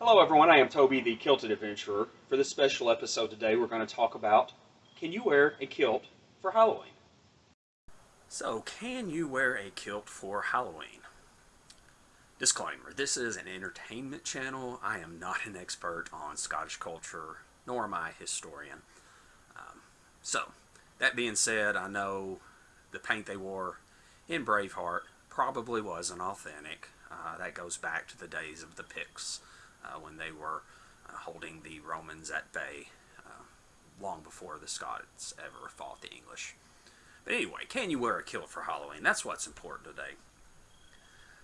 Hello everyone, I am Toby the Kilted Adventurer. For this special episode today we're going to talk about can you wear a kilt for Halloween? So, can you wear a kilt for Halloween? Disclaimer, this is an entertainment channel. I am not an expert on Scottish culture, nor am I a historian. Um, so, that being said, I know the paint they wore in Braveheart probably wasn't authentic. Uh, that goes back to the days of the Picts when they were uh, holding the Romans at bay uh, long before the Scots ever fought the English. But anyway, can you wear a kilt for Halloween? That's what's important today.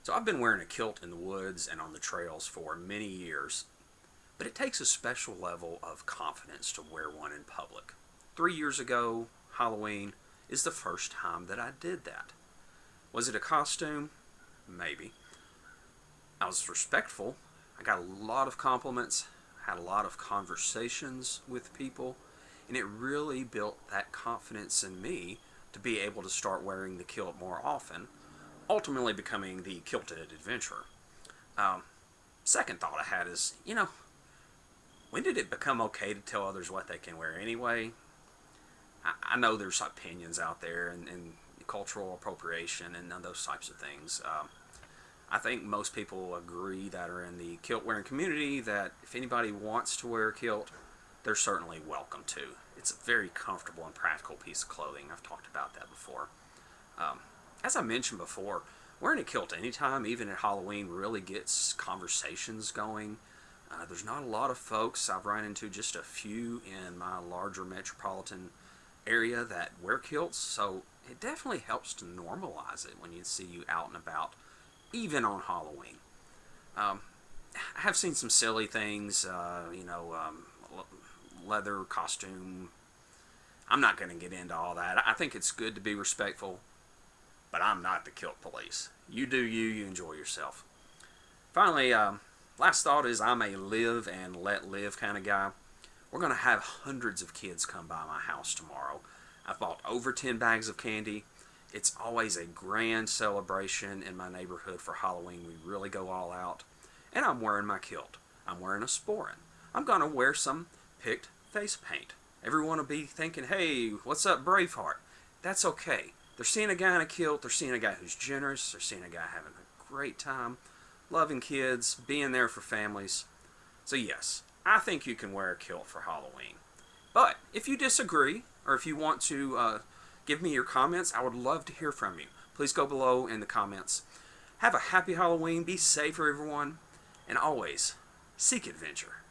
So I've been wearing a kilt in the woods and on the trails for many years, but it takes a special level of confidence to wear one in public. Three years ago, Halloween is the first time that I did that. Was it a costume? Maybe. I was respectful I got a lot of compliments, had a lot of conversations with people, and it really built that confidence in me to be able to start wearing the kilt more often, ultimately becoming the kilted adventurer. Um, second thought I had is, you know, when did it become okay to tell others what they can wear anyway? I, I know there's opinions out there and, and cultural appropriation and those types of things. Um, I think most people agree that are in the kilt wearing community that if anybody wants to wear a kilt, they're certainly welcome to. It's a very comfortable and practical piece of clothing. I've talked about that before. Um, as I mentioned before, wearing a kilt anytime, even at Halloween, really gets conversations going. Uh, there's not a lot of folks. I've run into just a few in my larger metropolitan area that wear kilts, so it definitely helps to normalize it when you see you out and about even on Halloween. Um, I have seen some silly things, uh, you know, um, leather costume. I'm not going to get into all that. I think it's good to be respectful, but I'm not the kilt police. You do you, you enjoy yourself. Finally, um, last thought is I'm a live and let live kind of guy. We're going to have hundreds of kids come by my house tomorrow. I've bought over 10 bags of candy. It's always a grand celebration in my neighborhood for Halloween. We really go all out. And I'm wearing my kilt. I'm wearing a sporran. I'm going to wear some Pict face paint. Everyone will be thinking, hey, what's up, Braveheart? That's okay. They're seeing a guy in a kilt. They're seeing a guy who's generous. They're seeing a guy having a great time, loving kids, being there for families. So yes, I think you can wear a kilt for Halloween. But if you disagree, or if you want to uh, Give me your comments. I would love to hear from you. Please go below in the comments. Have a happy Halloween. Be safe, everyone. And always, seek adventure.